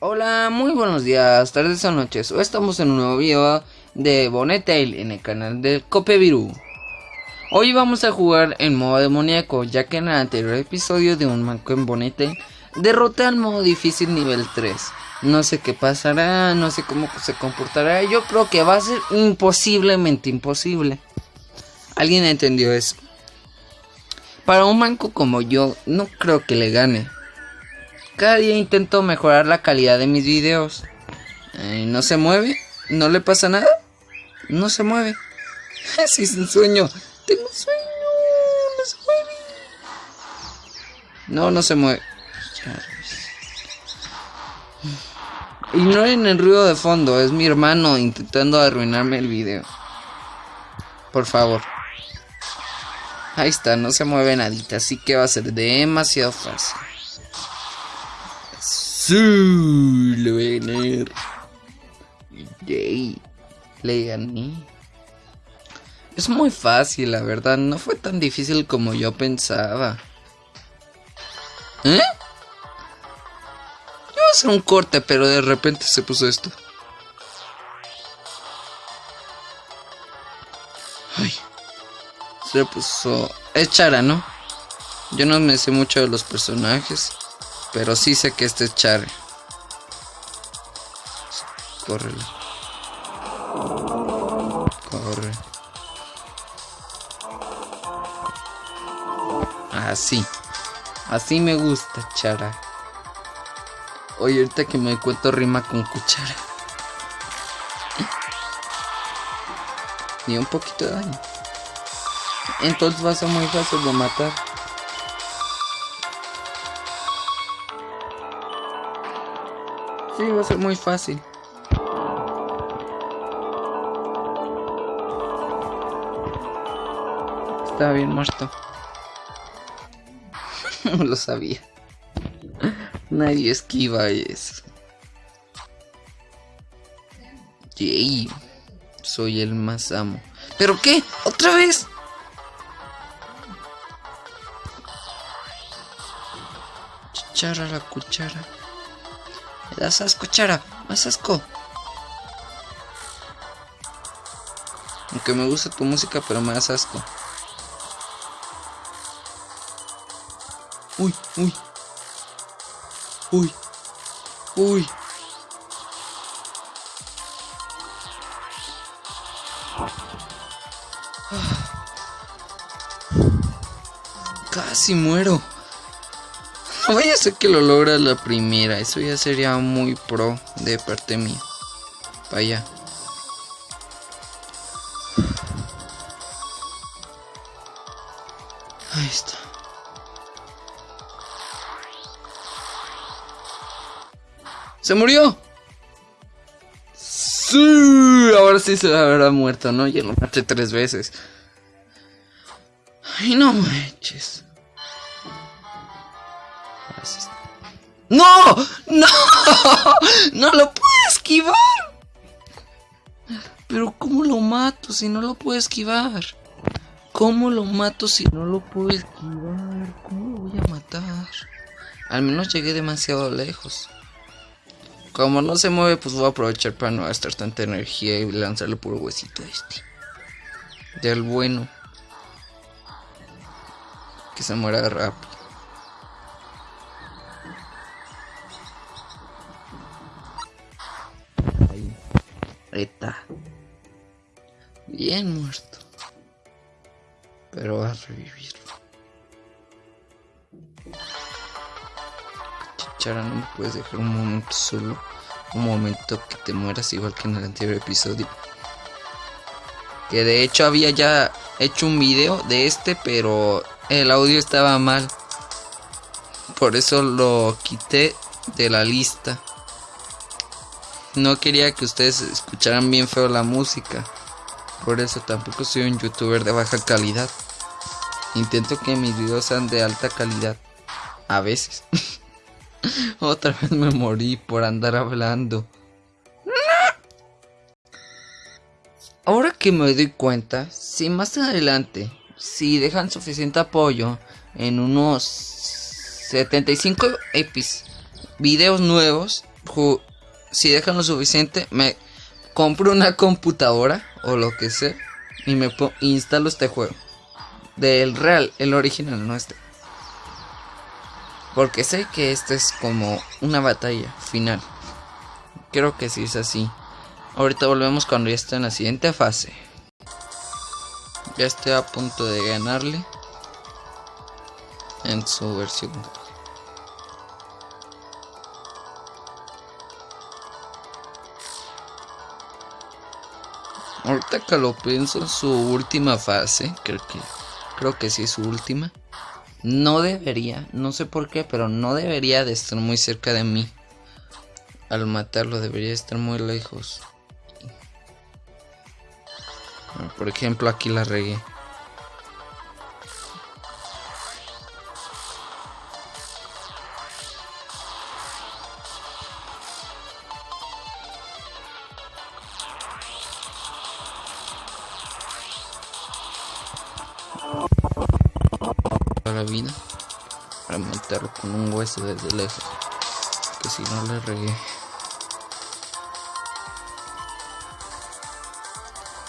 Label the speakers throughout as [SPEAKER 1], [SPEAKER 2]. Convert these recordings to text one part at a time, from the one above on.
[SPEAKER 1] Hola, muy buenos días, tardes o noches. Hoy estamos en un nuevo video de Bonetail en el canal de Copeviru. Hoy vamos a jugar en modo demoníaco, ya que en el anterior episodio de un manco en Bonetail derroté al modo difícil nivel 3. No sé qué pasará, no sé cómo se comportará. Yo creo que va a ser imposiblemente imposible. ¿Alguien entendió eso? Para un manco como yo, no creo que le gane. Cada día intento mejorar la calidad de mis videos. Eh, ¿No se mueve? ¿No le pasa nada? No se mueve. Sí, es un sueño. Tengo sueño. No se mueve. No, no se mueve. Ignoren el ruido de fondo. Es mi hermano intentando arruinarme el video. Por favor. Ahí está, no se mueve nadita. Así que va a ser demasiado fácil. Sí, le voy a. Yay, le gané. Es muy fácil, la verdad. No fue tan difícil como yo pensaba. ¿Eh? Iba a hacer un corte, pero de repente se puso esto. Ay. Se puso... Es Chara, ¿no? Yo no me sé mucho de los personajes. Pero sí sé que este es Chara. Córrele. Corre. Así. Así me gusta, Chara. Oye, ahorita que me cuento rima con cuchara. Y un poquito de daño. Entonces va a ser muy fácil de matar. Sí, va a ser muy fácil. Está bien muerto. No lo sabía. Nadie esquiva eso. Yay. Soy el más amo. ¿Pero qué? ¿Otra vez? Chichara la cuchara. Das asco, chara. Más asco. Aunque me gusta tu música, pero me das asco. Uy, uy. Uy. Uy. Casi muero. Vaya ser que lo logra la primera. Eso ya sería muy pro de parte mía. Vaya. Ahí está. ¡Se murió! Sí, ahora sí se habrá muerto, ¿no? Ya lo maté tres veces. Ay, no manches. ¡No! ¡No! ¡No lo puedo esquivar! Pero ¿cómo lo mato si no lo puedo esquivar? ¿Cómo lo mato si no lo puedo esquivar? ¿Cómo lo voy a matar? Al menos llegué demasiado lejos. Como no se mueve, pues voy a aprovechar para no gastar tanta energía y lanzarle puro huesito a este. Del bueno. Que se muera rápido. Bien muerto. Pero va a revivir. Chichara, no me puedes dejar un momento solo. Un momento que te mueras igual que en el anterior episodio. Que de hecho había ya hecho un video de este, pero el audio estaba mal. Por eso lo quité de la lista. No quería que ustedes escucharan bien feo la música. Por eso tampoco soy un youtuber de baja calidad. Intento que mis videos sean de alta calidad. A veces. Otra vez me morí por andar hablando. Ahora que me doy cuenta, si más adelante, si dejan suficiente apoyo en unos 75 epis videos nuevos, si dejan lo suficiente, me compro una computadora o lo que sea y me instalo este juego. Del real, el original, no este. Porque sé que este es como una batalla final. Creo que sí es así. Ahorita volvemos cuando ya esté en la siguiente fase. Ya estoy a punto de ganarle. En su versión. Ahorita que lo pienso, su última fase, creo que, creo que sí es su última. No debería, no sé por qué, pero no debería de estar muy cerca de mí. Al matarlo debería estar muy lejos. Por ejemplo, aquí la regué. Un hueso desde lejos que si no le regué.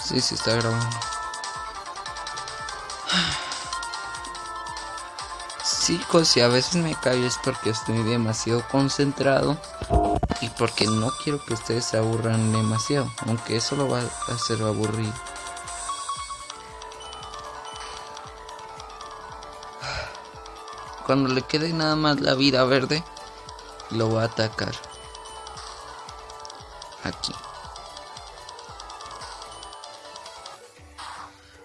[SPEAKER 1] Sí, sí está grabando. Chicos si a veces me callo es porque estoy demasiado concentrado y porque no quiero que ustedes se aburran demasiado aunque eso lo va a hacer aburrido Cuando le quede nada más la vida verde, lo va a atacar. Aquí.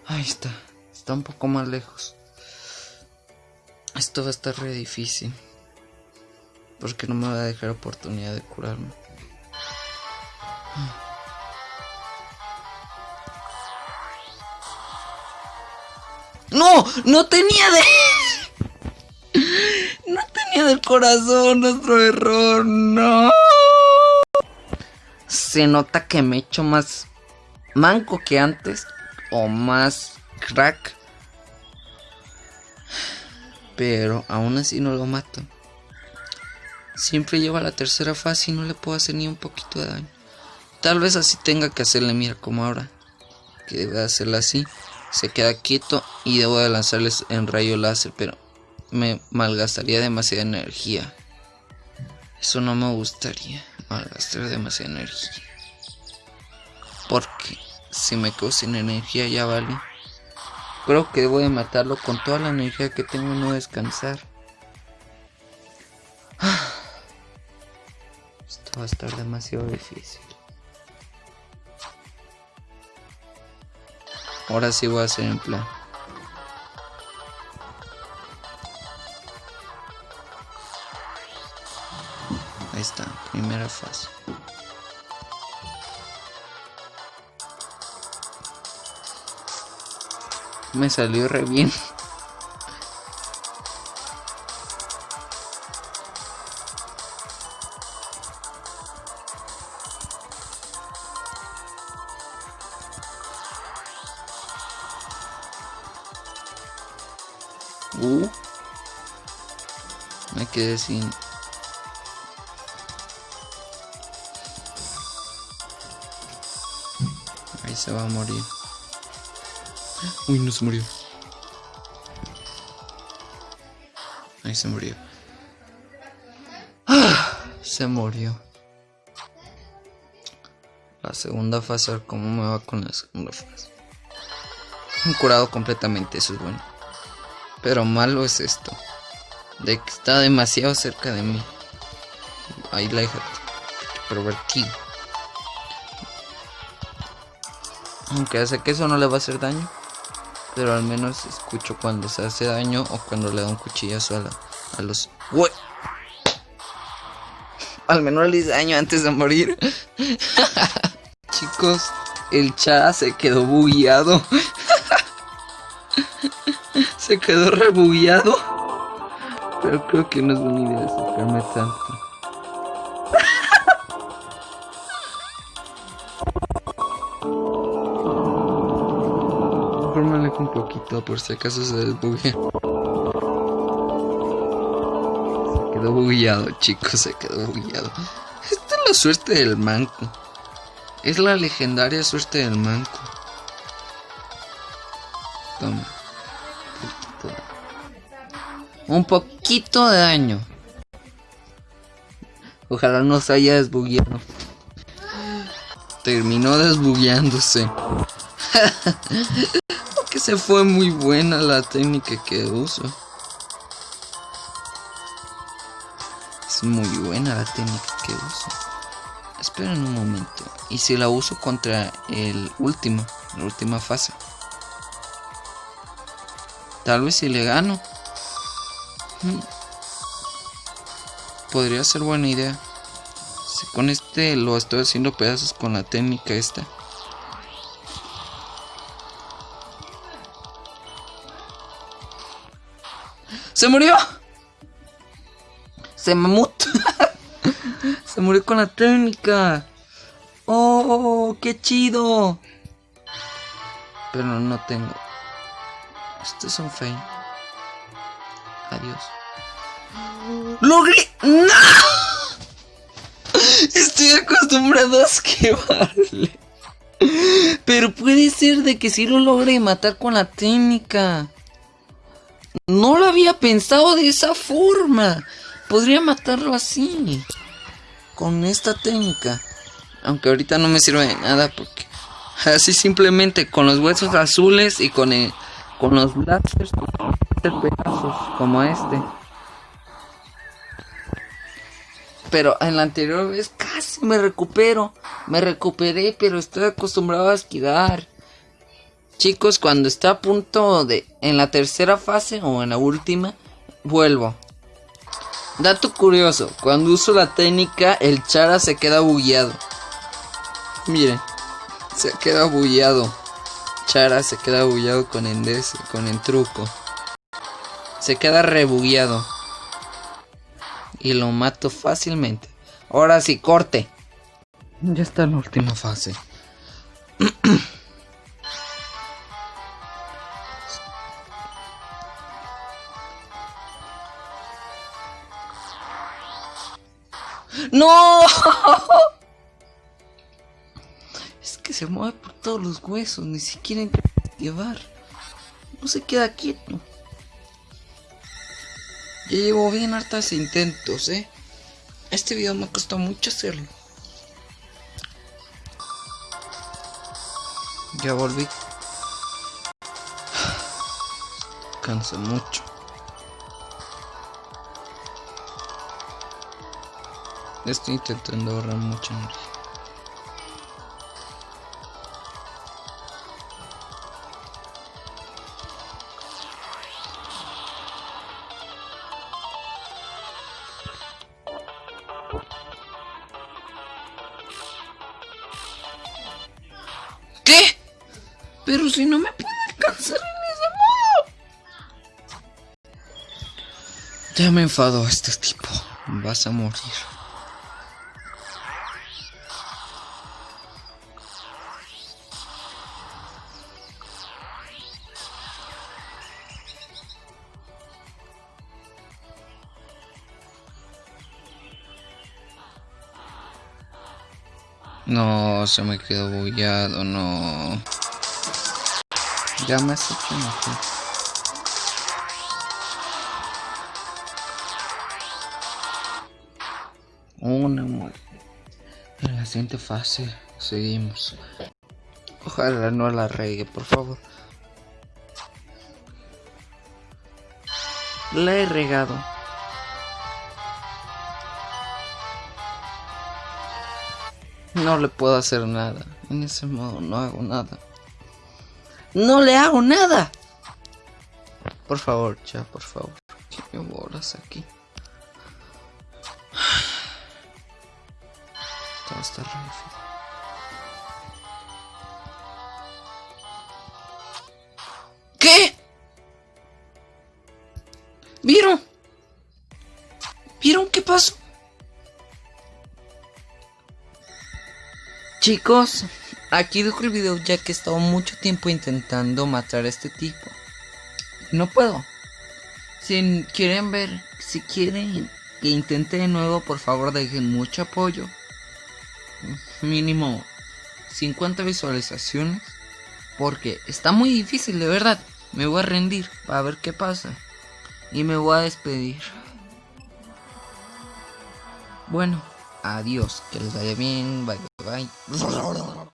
[SPEAKER 1] Ahí está. Está un poco más lejos. Esto va a estar re difícil. Porque no me va a dejar oportunidad de curarme. ¡No! ¡No tenía de! Del corazón, nuestro error, no. Se nota que me he hecho más manco que antes o más crack. Pero aún así no lo mato. Siempre lleva la tercera fase y no le puedo hacer ni un poquito de daño. Tal vez así tenga que hacerle, mira como ahora. Que debe hacerla así. Se queda quieto y debo de lanzarles en rayo láser, pero me malgastaría demasiada energía. Eso no me gustaría, malgastar demasiada energía. Porque si me quedo sin energía ya vale. Creo que debo de matarlo con toda la energía que tengo no descansar. Esto va a estar demasiado difícil. Ahora sí voy a hacer en plan. Esta primera fase. Me salió re bien. Uh, me quedé sin se va a morir. Uy, no se murió. Ahí se murió. ¡Ah! Se murió. La segunda fase, cómo me va con la segunda fase. Curado completamente, eso es bueno. Pero malo es esto. De que está demasiado cerca de mí. Ahí la deja. Pervertido. Aunque sé que eso no le va a hacer daño. Pero al menos escucho cuando se hace daño o cuando le da un cuchillazo a, a los... ¡Uy! Al menos le hice daño antes de morir. Chicos, el chat se quedó bugueado. se quedó rebugueado. Pero creo que no es buena idea sacarme tanto. Por si acaso se desbugue. Se quedó bugueado, chicos, se quedó bugueado. Esto la suerte del manco. Es la legendaria suerte del manco. Toma. Un poquito de daño. Ojalá no se haya desbugueado. Terminó desbugueándose. se fue muy buena la técnica que uso. Es muy buena la técnica que uso. Esperen un momento. Y si la uso contra el último, la última fase. Tal vez si le gano. Hmm. Podría ser buena idea. Si con este lo estoy haciendo pedazos con la técnica esta. ¡Se murió! Se mamut. Se murió con la técnica. ¡Oh, qué chido! Pero no tengo. Este es un fail. Adiós. ¡Logré! ¡No! Estoy acostumbrado a esquivarle. Pero puede ser de que si lo logre matar con la técnica. No lo había pensado de esa forma. Podría matarlo así. Con esta técnica. Aunque ahorita no me sirve de nada porque... Así simplemente con los huesos azules y con, el, con los blasters pedazos como este. Pero en la anterior vez casi me recupero. Me recuperé, pero estoy acostumbrado a esquivar. Chicos, cuando está a punto de... En la tercera fase o en la última, vuelvo. Dato curioso, cuando uso la técnica, el Chara se queda bugueado. Miren, se queda bugueado. Chara se queda bugueado con el, con el truco. Se queda rebugueado. Y lo mato fácilmente. Ahora sí, corte. Ya está en la última fase. ¡No! Es que se mueve por todos los huesos, ni siquiera llevar. No se queda quieto. Ya llevo bien hartas intentos, ¿eh? Este video me costó mucho hacerlo. Ya volví. Cansa mucho. Estoy intentando ahorrar mucha energía. ¿Qué? Pero si no me puede alcanzar en ese modo. Ya me enfado este tipo. Vas a morir. No, se me quedó bullado, no. Ya me has hecho mejor. Una muerte. En la siguiente fase seguimos. Ojalá no la regue, por favor. La he regado. No le puedo hacer nada. En ese modo no hago nada. ¡No le hago nada! Por favor, ya, por favor. ¿Qué bolas aquí? Todo está ¿Qué? ¿Vieron? ¿Vieron qué pasó? Chicos, aquí dejo el video ya que he estado mucho tiempo intentando matar a este tipo. No puedo. Si quieren ver, si quieren que intente de nuevo, por favor dejen mucho apoyo. mínimo 50 visualizaciones. Porque está muy difícil, de verdad. Me voy a rendir para ver qué pasa. Y me voy a despedir. Bueno, adiós. Que les vaya bien. Bye, bye.